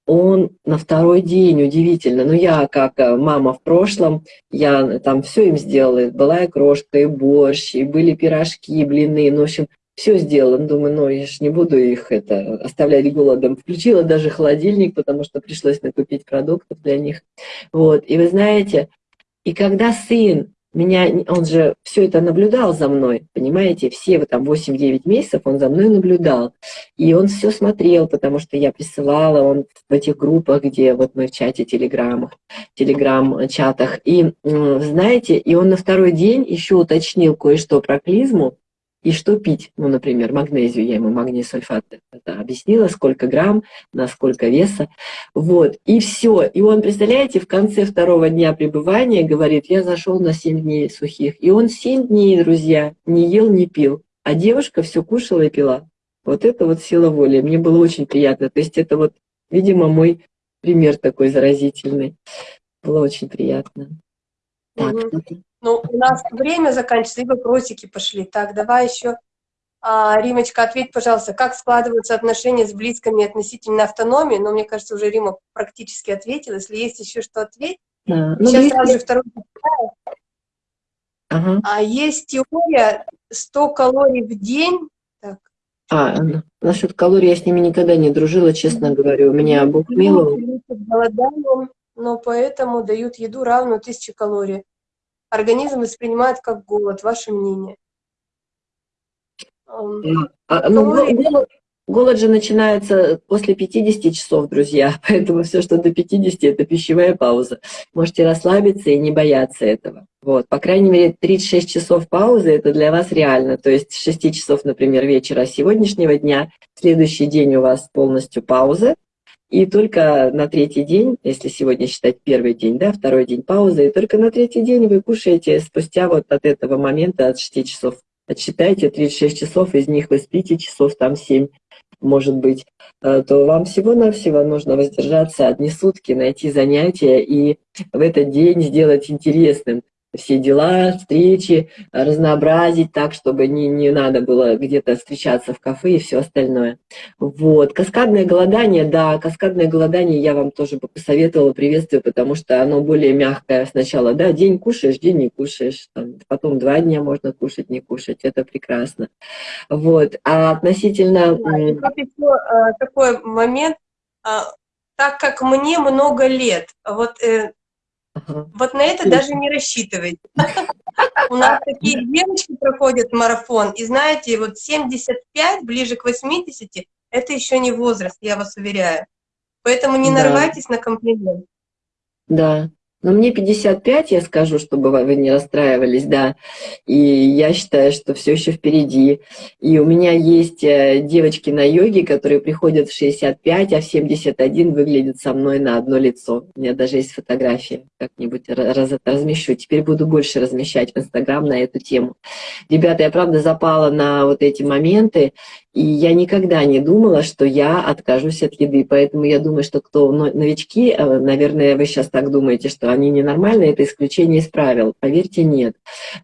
он на второй день, удивительно, ну я как э, мама в прошлом, я там все им сделала, была и крошка, и борщ, и были пирожки, и блины, ну в общем, все сделала. Думаю, ну я же не буду их это оставлять голодом. Включила даже холодильник, потому что пришлось накупить продуктов для них. Вот. И вы знаете, и когда сын меня, он же все это наблюдал за мной, понимаете, все вот там 8-9 месяцев он за мной наблюдал. И он все смотрел, потому что я присылала, он в этих группах, где вот мы в чате телеграммах, телеграм-чатах. И знаете, и он на второй день еще уточнил кое-что про клизму, и что пить. Ну, например, магнезию, я ему магний сульфат это объяснила, сколько грамм, на сколько веса. Вот, и все. И он, представляете, в конце второго дня пребывания говорит, я зашел на 7 дней сухих. И он 7 дней, друзья, не ел, не пил. А девушка все кушала и пила. Вот это вот сила воли. Мне было очень приятно. То есть это вот, видимо, мой пример такой заразительный. Было очень приятно. Так, угу. Ну, у нас время заканчивается, и вопросики пошли. Так, давай еще. А, Римочка, ответь, пожалуйста, как складываются отношения с близкими относительно автономии? Но ну, мне кажется, уже Рима практически ответила. Если есть еще что ответить. Да. Ну, Сейчас близкие... сразу же второй ага. А есть теория 100 калорий в день. Так. А, насчет калорий я с ними никогда не дружила, честно говоря. У меня Бог миловал. Но поэтому дают еду равную 1000 калорий организм воспринимает как голод. Ваше мнение? А, ну, голод, голод же начинается после 50 часов, друзья, (laughs) поэтому все, что до 50, это пищевая пауза. Можете расслабиться и не бояться этого. Вот, по крайней мере, 36 часов паузы – это для вас реально. То есть 6 часов, например, вечера сегодняшнего дня, следующий день у вас полностью пауза, и только на третий день, если сегодня считать первый день, да, второй день паузы, и только на третий день вы кушаете спустя вот от этого момента, от 6 часов. Отсчитайте 36 часов, из них вы спите часов там 7, может быть, э, то вам всего-навсего нужно воздержаться одни сутки, найти занятия и в этот день сделать интересным все дела, встречи, разнообразить так, чтобы не, не надо было где-то встречаться в кафе и все остальное. Вот. Каскадное голодание, да, каскадное голодание я вам тоже бы посоветовала, приветствую, потому что оно более мягкое сначала, да, день кушаешь, день не кушаешь, там, потом два дня можно кушать, не кушать, это прекрасно. Вот. А относительно... Да, еще э, такой момент, э, так как мне много лет, вот э, вот на это даже не рассчитывайте. У нас такие девочки проходят марафон, и знаете, вот 75, ближе к 80, это еще не возраст, я вас уверяю. Поэтому не нарывайтесь на комплимент. Да, но мне 55, я скажу, чтобы вы не расстраивались, да. И я считаю, что все еще впереди. И у меня есть э, девочки на йоге, которые приходят в 65, а в 71 выглядят со мной на одно лицо. У меня даже есть фотографии, как-нибудь раз, размещу. Теперь буду больше размещать в Инстаграм на эту тему. Ребята, я правда запала на вот эти моменты, и я никогда не думала, что я откажусь от еды. Поэтому я думаю, что кто новички, э, наверное, вы сейчас так думаете, что они ненормальные, это исключение из правил. Поверьте, нет.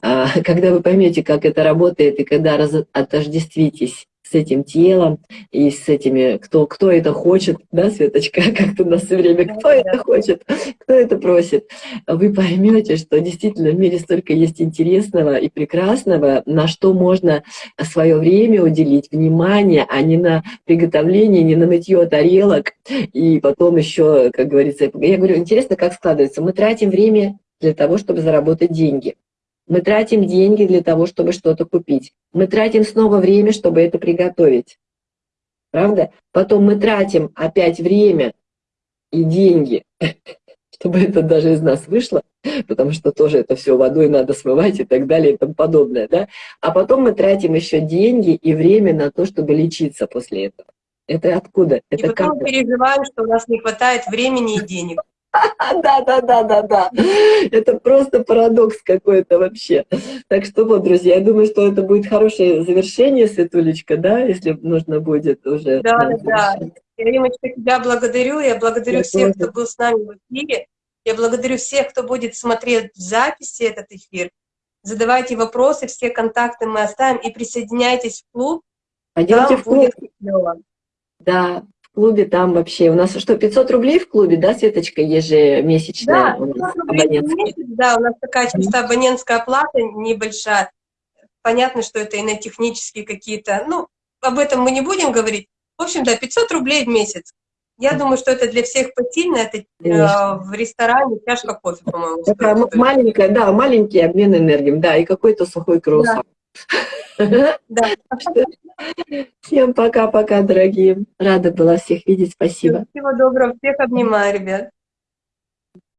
А, (laughs) когда вы поймете, как это работает, и когда отождествитесь с этим телом и с этими, кто, кто это хочет, да, Светочка, (laughs) как ты у нас все время, кто это хочет, кто это просит, вы поймете, что действительно в мире столько есть интересного и прекрасного, на что можно свое время уделить, внимание, а не на приготовление, не на мытье тарелок, и потом еще, как говорится, я говорю, интересно, как складывается, мы тратим время для того, чтобы заработать деньги. Мы тратим деньги для того, чтобы что-то купить. Мы тратим снова время, чтобы это приготовить. Правда? Потом мы тратим опять время и деньги, (laughs) чтобы это даже из нас вышло, потому что тоже это все водой надо смывать и так далее и тому подобное. Да? А потом мы тратим еще деньги и время на то, чтобы лечиться после этого. Это откуда? И Это потом как? переживаем, что у нас не хватает времени и денег. (laughs) Да, да, да, да, да. Это просто парадокс какой-то вообще. Так что вот, друзья, я думаю, что это будет хорошее завершение, Светулечка, да, если нужно будет уже. Да, да. Я, Римочка, тебя благодарю. Я благодарю Я всех, тоже. кто был с нами в эфире. Я благодарю всех, кто будет смотреть в записи этот эфир. Задавайте вопросы, все контакты мы оставим. И присоединяйтесь в клуб. Пойдемте Там в клуб. будет. Да, в клубе там вообще. У нас что, 500 рублей в клубе, да, Светочка, ежемесячная? Да, у нас 500 рублей в абонентская? месяц, да, у нас такая чисто абонентская оплата небольшая. Понятно, что это и на технические какие-то, ну, об этом мы не будем говорить. В общем, да, 500 рублей в месяц. Я думаю, что это для всех посильно, это э, в ресторане чашка кофе, по-моему, Такая маленькая, да, маленький обмен энергией, да, и какой-то сухой круассан. Да. Всем пока-пока, дорогие. Рада была всех видеть, спасибо. Всего доброго, всех обнимаю, ребят.